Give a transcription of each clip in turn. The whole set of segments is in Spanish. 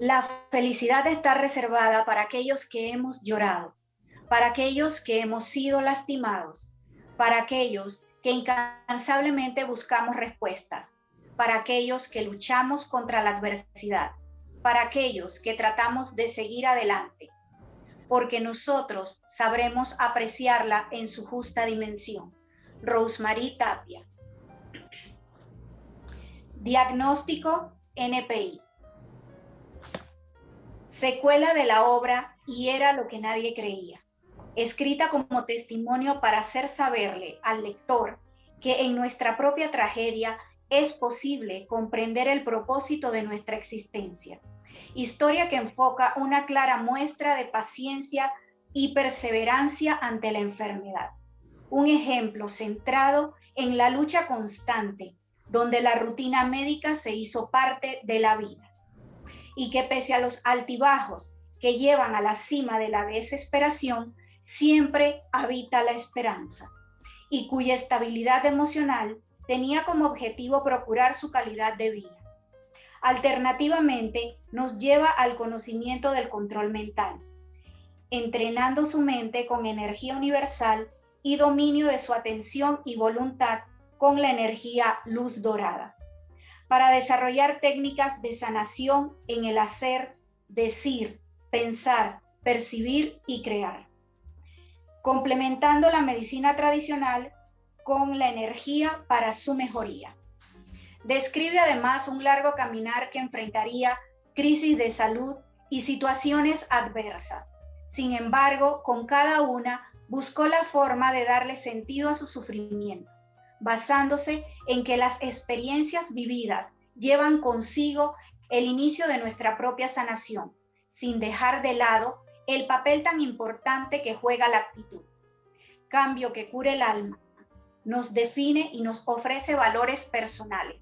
La felicidad está reservada para aquellos que hemos llorado, para aquellos que hemos sido lastimados, para aquellos que incansablemente buscamos respuestas, para aquellos que luchamos contra la adversidad, para aquellos que tratamos de seguir adelante, porque nosotros sabremos apreciarla en su justa dimensión. Rosemary Tapia. Diagnóstico NPI. Secuela de la obra y era lo que nadie creía. Escrita como testimonio para hacer saberle al lector que en nuestra propia tragedia es posible comprender el propósito de nuestra existencia historia que enfoca una clara muestra de paciencia y perseverancia ante la enfermedad. Un ejemplo centrado en la lucha constante, donde la rutina médica se hizo parte de la vida. Y que pese a los altibajos que llevan a la cima de la desesperación, siempre habita la esperanza, y cuya estabilidad emocional tenía como objetivo procurar su calidad de vida. Alternativamente, nos lleva al conocimiento del control mental, entrenando su mente con energía universal y dominio de su atención y voluntad con la energía luz dorada, para desarrollar técnicas de sanación en el hacer, decir, pensar, percibir y crear, complementando la medicina tradicional con la energía para su mejoría. Describe además un largo caminar que enfrentaría crisis de salud y situaciones adversas. Sin embargo, con cada una buscó la forma de darle sentido a su sufrimiento, basándose en que las experiencias vividas llevan consigo el inicio de nuestra propia sanación, sin dejar de lado el papel tan importante que juega la actitud. Cambio que cura el alma, nos define y nos ofrece valores personales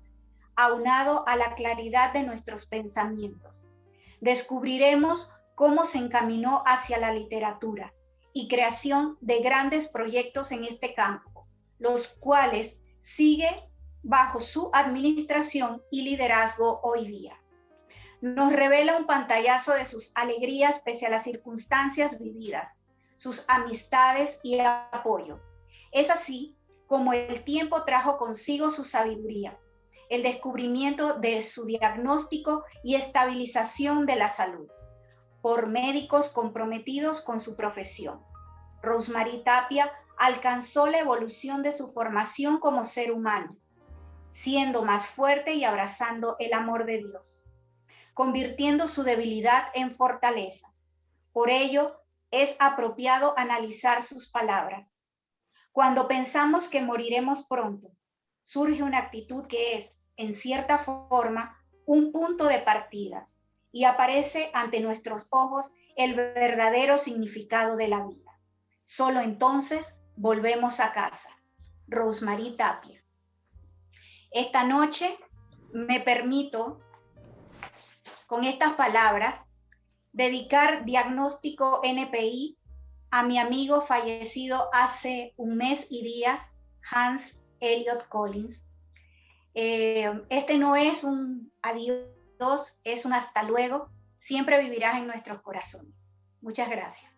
aunado a la claridad de nuestros pensamientos. Descubriremos cómo se encaminó hacia la literatura y creación de grandes proyectos en este campo, los cuales sigue bajo su administración y liderazgo hoy día. Nos revela un pantallazo de sus alegrías pese a las circunstancias vividas, sus amistades y apoyo. Es así como el tiempo trajo consigo su sabiduría, el descubrimiento de su diagnóstico y estabilización de la salud por médicos comprometidos con su profesión. Rosemary Tapia alcanzó la evolución de su formación como ser humano, siendo más fuerte y abrazando el amor de Dios, convirtiendo su debilidad en fortaleza. Por ello, es apropiado analizar sus palabras. Cuando pensamos que moriremos pronto, surge una actitud que es, en cierta forma, un punto de partida y aparece ante nuestros ojos el verdadero significado de la vida. Solo entonces volvemos a casa. Rosemary Tapia. Esta noche me permito, con estas palabras, dedicar diagnóstico NPI a mi amigo fallecido hace un mes y días, Hans Elliot Collins. Eh, este no es un adiós, es un hasta luego. Siempre vivirás en nuestros corazones. Muchas gracias.